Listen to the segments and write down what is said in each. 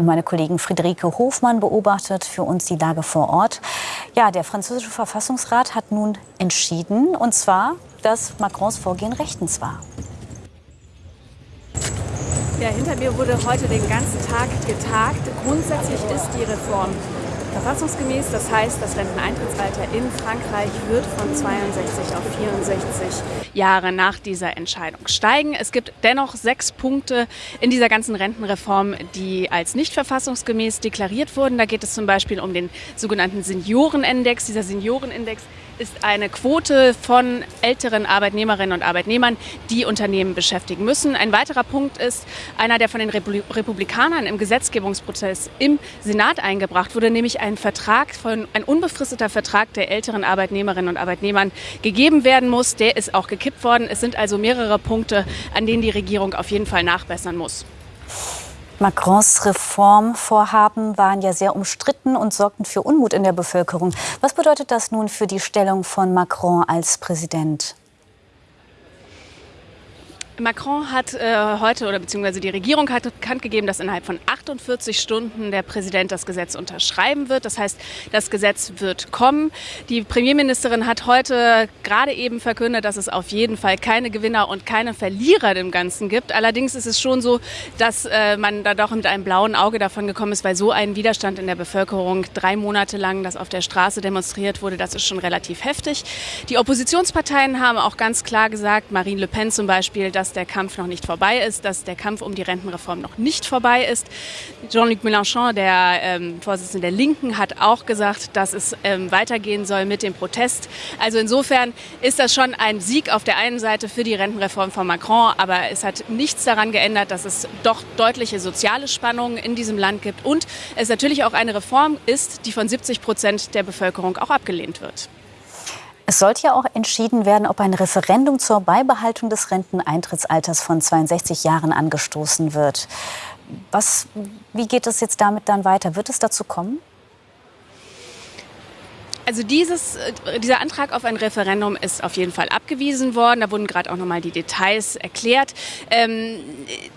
Und meine Kollegin Friederike Hofmann beobachtet für uns die Lage vor Ort. Ja, der französische Verfassungsrat hat nun entschieden, und zwar, dass Macrons Vorgehen rechtens war. Ja, hinter mir wurde heute den ganzen Tag getagt. Grundsätzlich ist die Reform verfassungsgemäß. Das heißt, das Renteneintrittsalter in Frankreich wird von 62 auf 64 Jahre nach dieser Entscheidung steigen. Es gibt dennoch sechs Punkte in dieser ganzen Rentenreform, die als nicht verfassungsgemäß deklariert wurden. Da geht es zum Beispiel um den sogenannten Seniorenindex. Dieser Seniorenindex ist eine Quote von älteren Arbeitnehmerinnen und Arbeitnehmern, die Unternehmen beschäftigen müssen. Ein weiterer Punkt ist einer, der von den Republikanern im Gesetzgebungsprozess im Senat eingebracht wurde, nämlich ein Vertrag von ein unbefristeter Vertrag der älteren Arbeitnehmerinnen und Arbeitnehmern gegeben werden muss. Der ist auch gekippt worden. Es sind also mehrere Punkte, an denen die Regierung auf jeden Fall nachbessern muss. Macrons Reformvorhaben waren ja sehr umstritten und sorgten für Unmut in der Bevölkerung. Was bedeutet das nun für die Stellung von Macron als Präsident? Macron hat äh, heute oder beziehungsweise die Regierung hat bekannt gegeben, dass innerhalb von 48 Stunden der Präsident das Gesetz unterschreiben wird. Das heißt, das Gesetz wird kommen. Die Premierministerin hat heute gerade eben verkündet, dass es auf jeden Fall keine Gewinner und keine Verlierer im Ganzen gibt. Allerdings ist es schon so, dass äh, man da doch mit einem blauen Auge davon gekommen ist, weil so ein Widerstand in der Bevölkerung drei Monate lang, das auf der Straße demonstriert wurde, das ist schon relativ heftig. Die Oppositionsparteien haben auch ganz klar gesagt, Marine Le Pen zum Beispiel, dass dass der Kampf noch nicht vorbei ist, dass der Kampf um die Rentenreform noch nicht vorbei ist. Jean-Luc Mélenchon, der ähm, Vorsitzende der Linken, hat auch gesagt, dass es ähm, weitergehen soll mit dem Protest. Also insofern ist das schon ein Sieg auf der einen Seite für die Rentenreform von Macron, aber es hat nichts daran geändert, dass es doch deutliche soziale Spannungen in diesem Land gibt und es natürlich auch eine Reform ist, die von 70 Prozent der Bevölkerung auch abgelehnt wird. Es sollte ja auch entschieden werden, ob ein Referendum zur Beibehaltung des Renteneintrittsalters von 62 Jahren angestoßen wird. Was, wie geht es jetzt damit dann weiter? Wird es dazu kommen? Also dieses, äh, dieser Antrag auf ein Referendum ist auf jeden Fall abgewiesen worden. Da wurden gerade auch noch mal die Details erklärt. Ähm,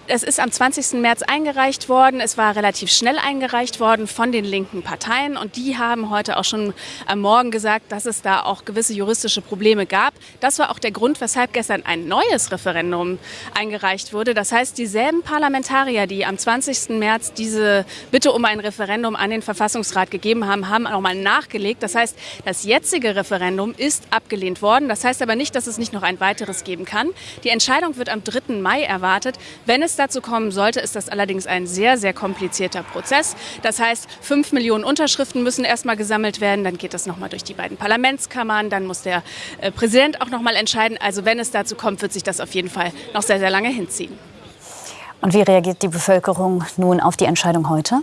es ist am 20. März eingereicht worden. Es war relativ schnell eingereicht worden von den linken Parteien. Und die haben heute auch schon am Morgen gesagt, dass es da auch gewisse juristische Probleme gab. Das war auch der Grund, weshalb gestern ein neues Referendum eingereicht wurde. Das heißt, dieselben Parlamentarier, die am 20. März diese Bitte um ein Referendum an den Verfassungsrat gegeben haben, haben nochmal nachgelegt. Das heißt, das jetzige Referendum ist abgelehnt worden. Das heißt aber nicht, dass es nicht noch ein weiteres geben kann. Die Entscheidung wird am 3. Mai erwartet. Wenn es dazu kommen sollte, ist das allerdings ein sehr, sehr komplizierter Prozess. Das heißt, fünf Millionen Unterschriften müssen erstmal gesammelt werden. Dann geht das nochmal durch die beiden Parlamentskammern. Dann muss der äh, Präsident auch nochmal entscheiden. Also wenn es dazu kommt, wird sich das auf jeden Fall noch sehr, sehr lange hinziehen. Und wie reagiert die Bevölkerung nun auf die Entscheidung heute?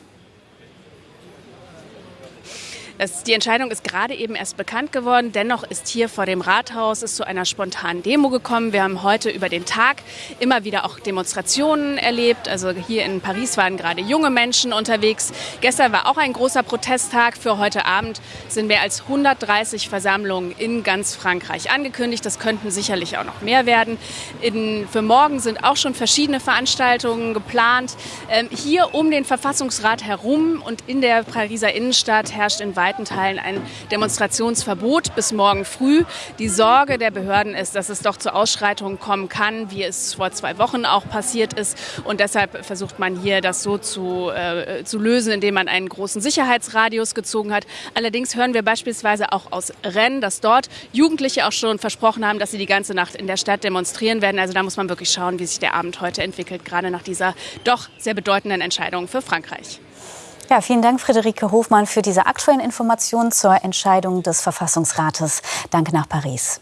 Das, die Entscheidung ist gerade eben erst bekannt geworden. Dennoch ist hier vor dem Rathaus es zu einer spontanen Demo gekommen. Wir haben heute über den Tag immer wieder auch Demonstrationen erlebt. Also hier in Paris waren gerade junge Menschen unterwegs. Gestern war auch ein großer Protesttag. Für heute Abend sind mehr als 130 Versammlungen in ganz Frankreich angekündigt. Das könnten sicherlich auch noch mehr werden. In, für morgen sind auch schon verschiedene Veranstaltungen geplant. Ähm, hier um den Verfassungsrat herum und in der Pariser Innenstadt herrscht in weiten Teilen ein Demonstrationsverbot bis morgen früh. Die Sorge der Behörden ist, dass es doch zu Ausschreitungen kommen kann, wie es vor zwei Wochen auch passiert ist. Und deshalb versucht man hier das so zu, äh, zu lösen, indem man einen großen Sicherheitsradius gezogen hat. Allerdings hören wir beispielsweise auch aus Rennes, dass dort Jugendliche auch schon versprochen haben, dass sie die ganze Nacht in der Stadt demonstrieren werden. Also da muss man wirklich schauen, wie sich der Abend heute entwickelt, gerade nach dieser doch sehr bedeutenden Entscheidung für Frankreich. Ja, vielen Dank, Friederike Hofmann, für diese aktuellen Informationen zur Entscheidung des Verfassungsrates. Danke nach Paris.